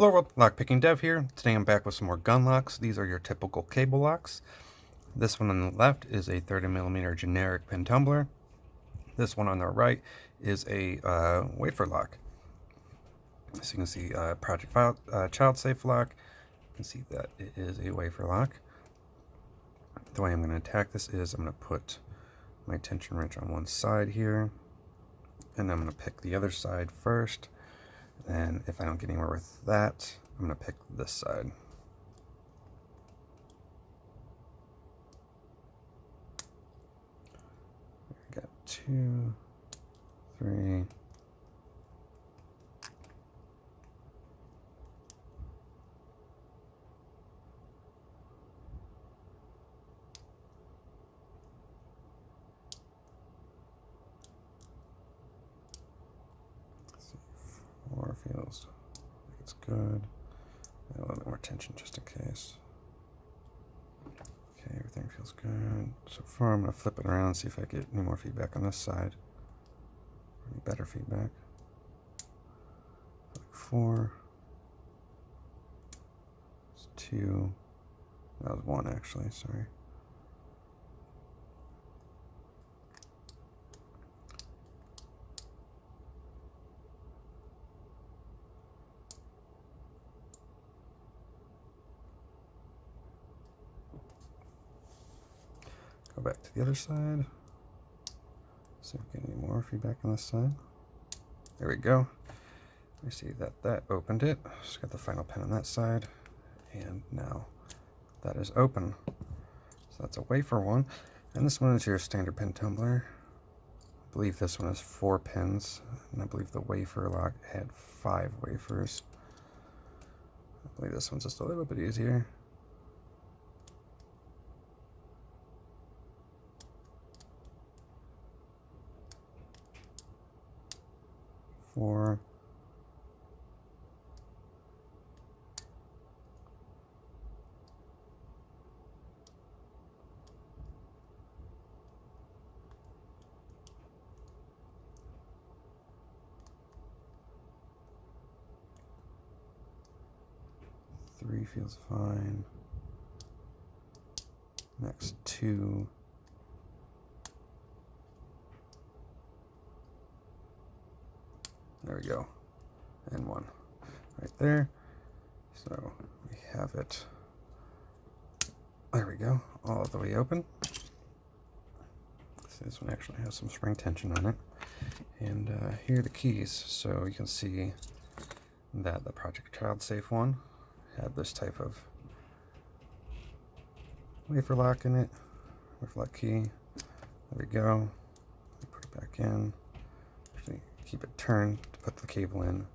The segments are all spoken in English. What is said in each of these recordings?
Hello world, Lockpicking Dev here. Today I'm back with some more gun locks. These are your typical cable locks. This one on the left is a 30mm generic pin tumbler. This one on the right is a uh, wafer lock. So you can see uh, Project File, uh, Child Safe lock. You can see that it is a wafer lock. The way I'm going to attack this is I'm going to put my tension wrench on one side here. And I'm going to pick the other side first and if I don't get anywhere with that, I'm going to pick this side. got two, three, Four feels like it's good. a little bit more tension just in case. Okay, everything feels good. So far, I'm going to flip it around and see if I get any more feedback on this side. Any better feedback. Like four. It's two. That was one, actually, sorry. Go back to the other side. See if we get any more feedback on this side. There we go. We see that that opened it. Just got the final pin on that side. And now that is open. So that's a wafer one. And this one is your standard pin tumbler. I believe this one has four pins. And I believe the wafer lock had five wafers. I believe this one's just a little bit easier. Four, three feels fine. Next two. There we go. And one right there. So we have it. There we go. All the way open. So this one actually has some spring tension on it. And uh, here are the keys. So you can see that the Project Child Safe one had this type of wafer lock in it. Wafer lock key. There we go. Put it back in. Actually, keep it turned put the cable in,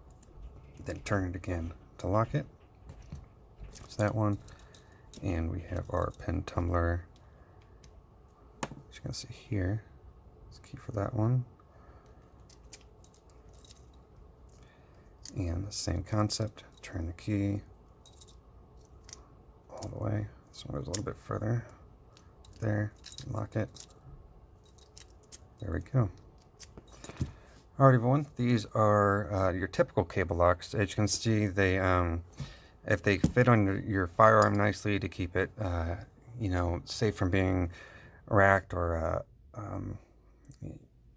then turn it again to lock it. It's that one. And we have our pin tumbler. You can see here, it's key for that one. And the same concept, turn the key all the way. This one goes a little bit further. There, lock it. There we go. Alright everyone, these are uh, your typical cable locks. As you can see, they um, if they fit on your firearm nicely to keep it, uh, you know, safe from being racked or uh, um,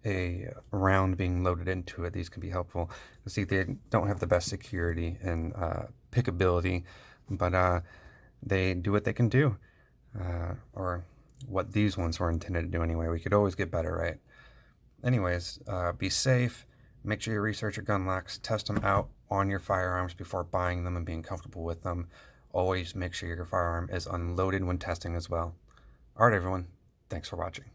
a round being loaded into it, these can be helpful. You see, they don't have the best security and uh, pickability, but uh, they do what they can do, uh, or what these ones were intended to do anyway. We could always get better, right? Anyways, uh, be safe. Make sure you research your gun locks. Test them out on your firearms before buying them and being comfortable with them. Always make sure your firearm is unloaded when testing as well. Alright everyone, thanks for watching.